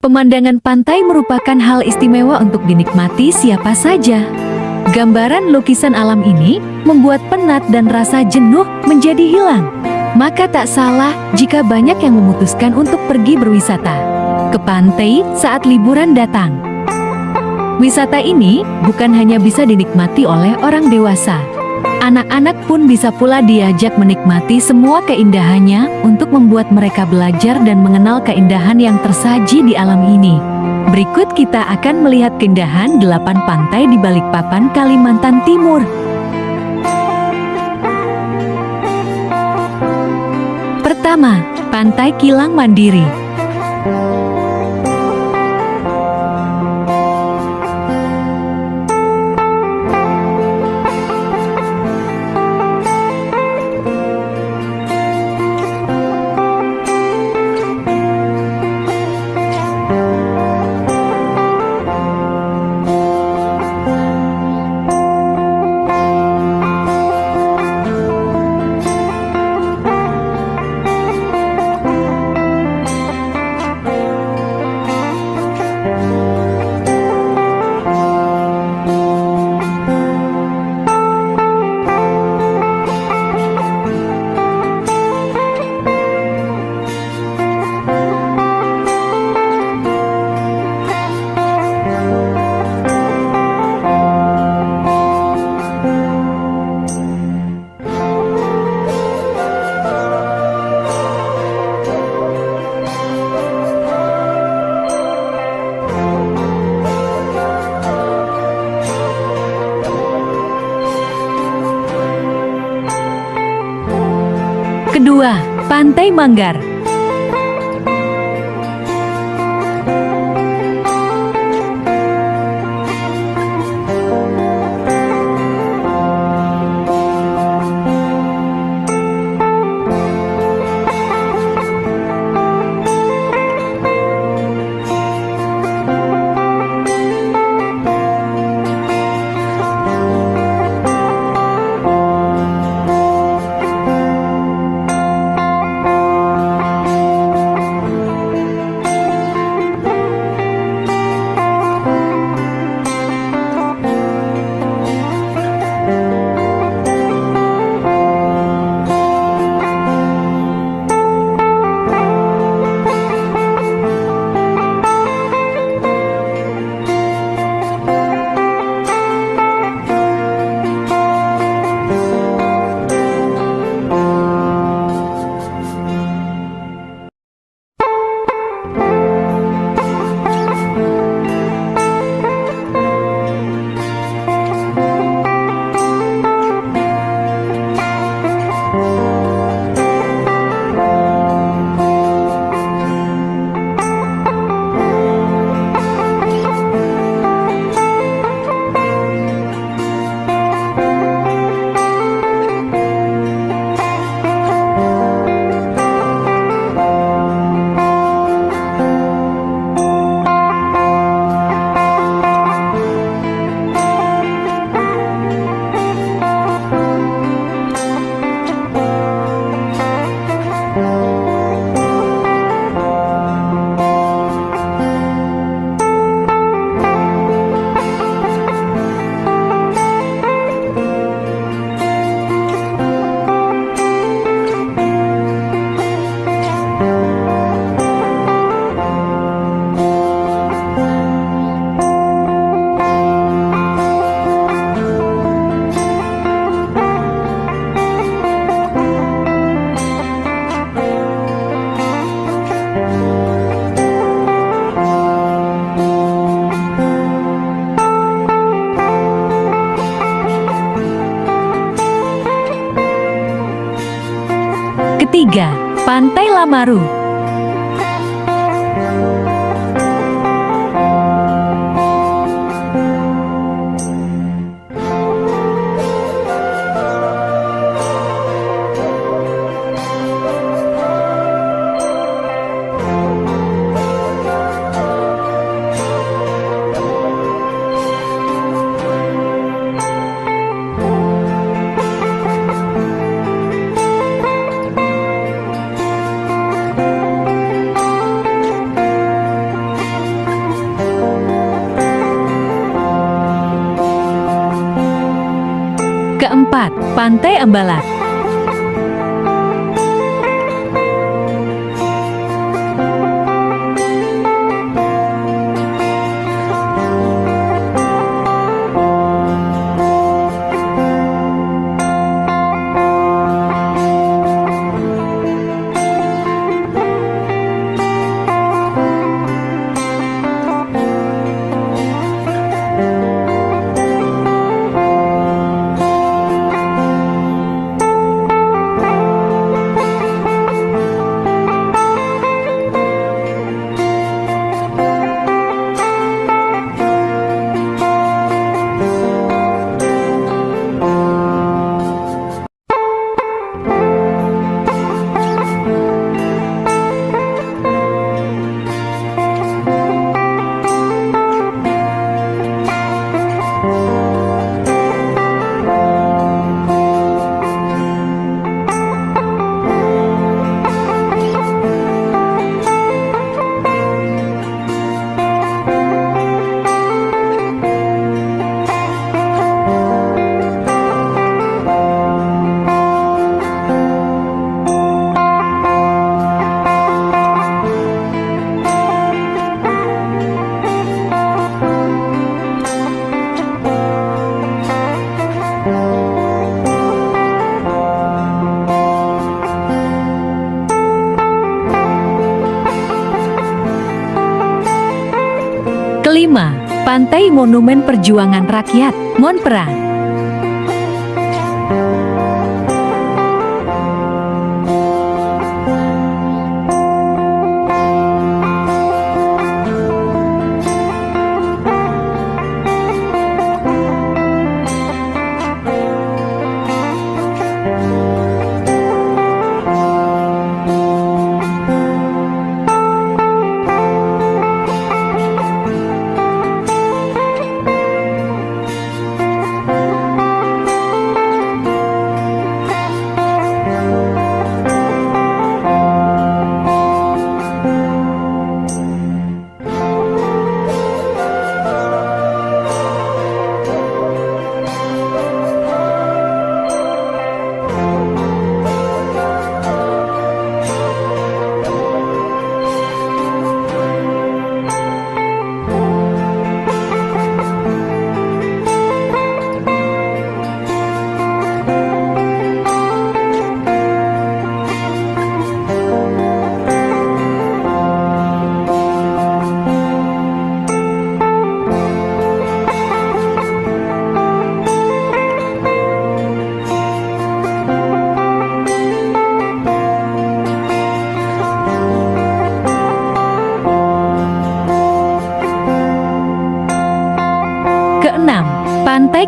Pemandangan pantai merupakan hal istimewa untuk dinikmati siapa saja. Gambaran lukisan alam ini membuat penat dan rasa jenuh menjadi hilang. Maka tak salah jika banyak yang memutuskan untuk pergi berwisata ke pantai saat liburan datang. Wisata ini bukan hanya bisa dinikmati oleh orang dewasa, Anak-anak pun bisa pula diajak menikmati semua keindahannya untuk membuat mereka belajar dan mengenal keindahan yang tersaji di alam ini. Berikut kita akan melihat keindahan delapan pantai di Balikpapan, Kalimantan Timur. Pertama, Pantai Kilang Mandiri. Pantai Manggar. Ketiga, Pantai Lamaru. Keempat, Pantai Kelima, Pantai Monumen Perjuangan Rakyat, Monpera.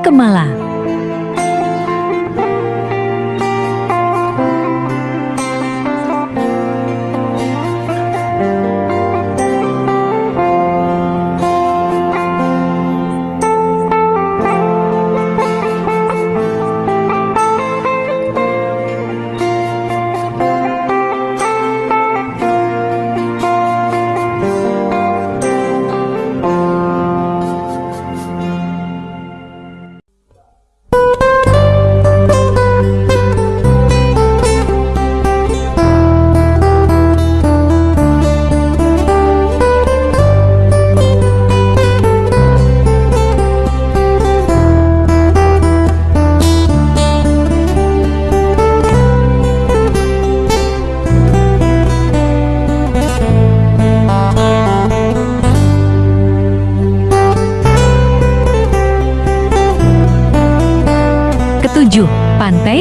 Kemala.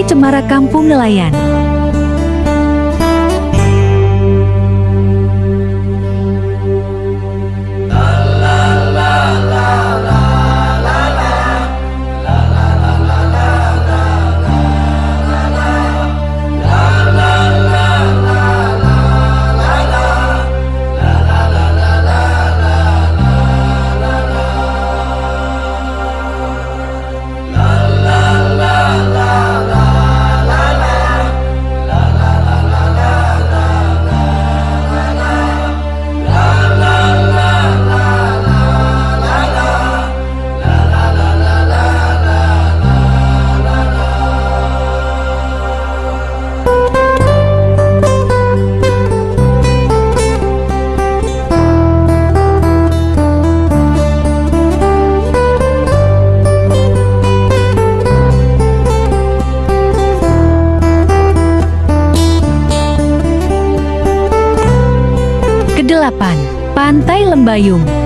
Cemara Kampung Nelayan. 8. Pantai Lembayung